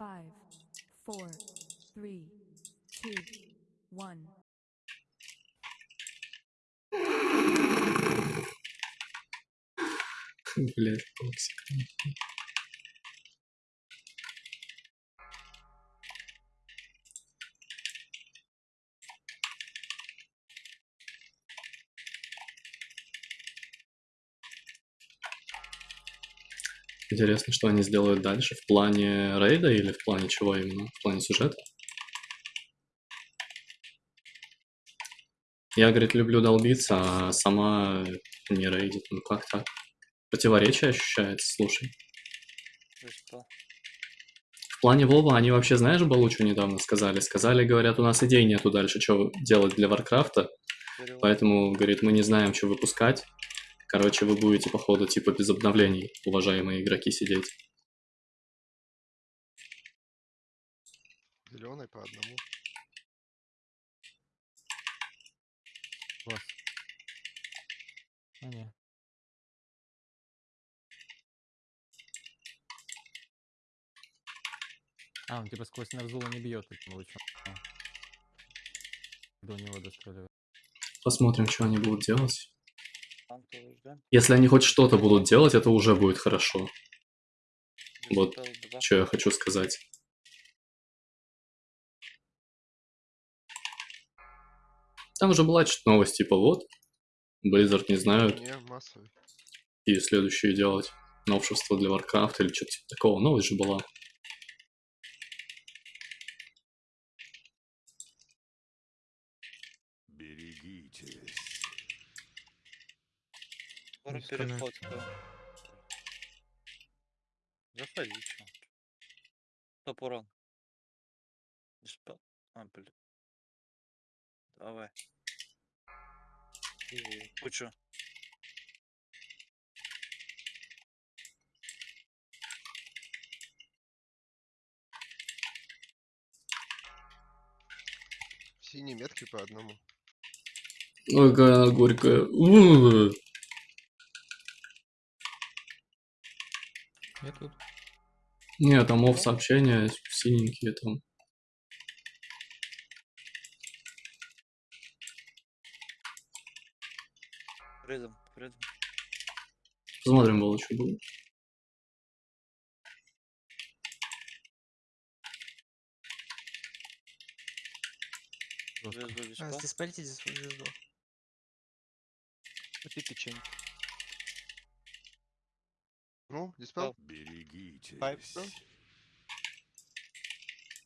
Five, four, three, two, one. Блять, токсик. Интересно, что они сделают дальше в плане рейда или в плане чего именно? В плане сюжета? Я, говорит, люблю долбиться, а сама не рейдит. Ну как так? Противоречие ощущается, слушай. Ты что? В плане Вова они вообще, знаешь, Балучу недавно сказали? Сказали, говорят, у нас идей нету дальше, что делать для Варкрафта, поэтому, говорит, мы не знаем, что выпускать. Короче, вы будете, походу, типа без обновлений, уважаемые игроки, сидеть. Зеленый по одному. Класс. А, не. А, он типа сквозь Нарзула не бьет этим лучом. А. До него достреливает. Посмотрим, что они будут делать. Если они хоть что-то будут делать, это уже будет хорошо. Вот Диспел два. Что я хочу сказать. Там уже была что-то новость, типа вот, Blizzard не знают, и следующее делать новшество для Warcraft или что-то типа такого. Новость же была. Скоро переход. Заходи, чё. Стоп, урон. Диспел. А, блин. Давай. И Кучу. Синие метки по одному. Ой, какая она горькая. Я тут. Не, там оф сообщения синенькие там. Рядом, рядом. Посмотрим, было что будет. Звезду А, здесь полетите звезду. Купи печенье. Ну. Пайп, да?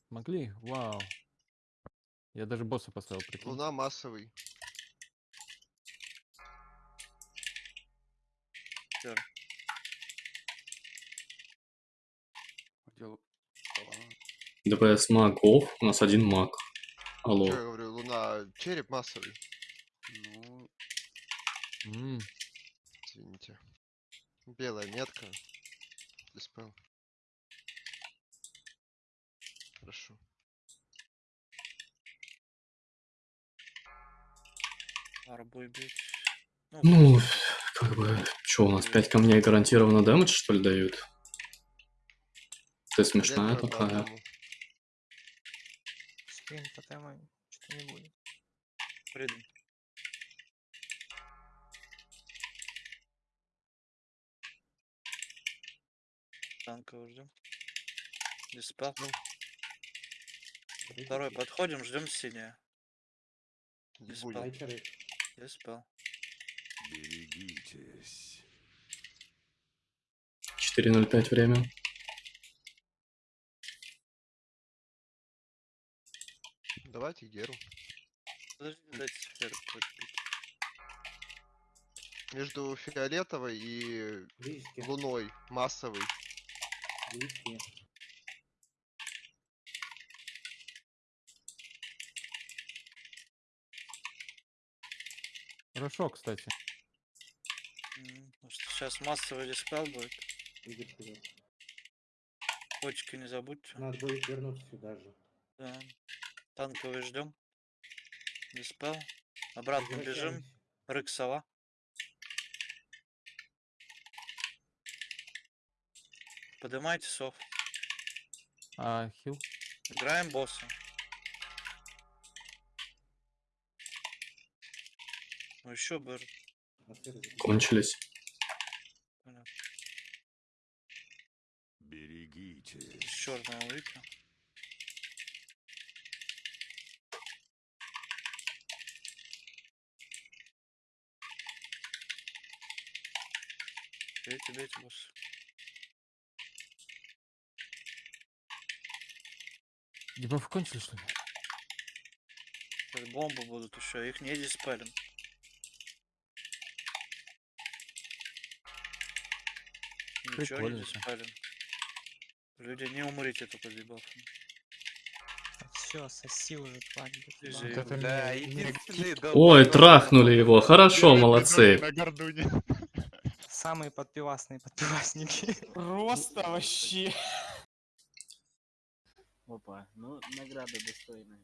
Могли? Вау. Я даже босса поставил, прикинь. Луна массовый. Всё. ДПС маг оф, у нас один маг. Алло. Чё я говорю, луна череп массовый. Ну, М, Извините. Белая метка. Диспел. Хорошо. арбой бить. Ну, как бы, что у нас, 5 камней гарантированно дэмэдж, что ли, дают? Ты смешная по такая. одному. Скрин тотема что-то не будет. Рядом. Танковый ждем. Диспел. Второй подходим, ждем синее. Не Диспел. будет. Диспел. Берегитесь. 4.05 время. Давайте Геру. Подожди, дайте сферу подпить. Между фиолетовой и луной массовый. Близкие. Хорошо, кстати. М, потому что сейчас массовый диспел будет. Иди вперед. Почки не забудьте. Надо будет вернуться сюда же. Да. Танковый ждем. Диспел. Обратно бежим. Возвращаемся. Поднимайте сов. А хил? Играем босса. Ну еще бы. Кончились. Понятно. Берегитесь. Из черного выпью. Бейте, бейте, босс. Дебафы кончились, что ли? Сейчас бомбы будут еще, их не диспелим. Ничего не Прикольно-то. диспелим. Люди, не умрите только дебафами. все, соси уже, Да, Ой, трахнули его. Хорошо, молодцы. Самые подпивасные подпивасники. Просто вообще. Опа, ну награда достойная.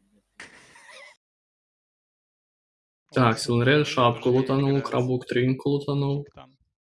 Так, Силнрель шапку лутанул, крабук тринку лутанул.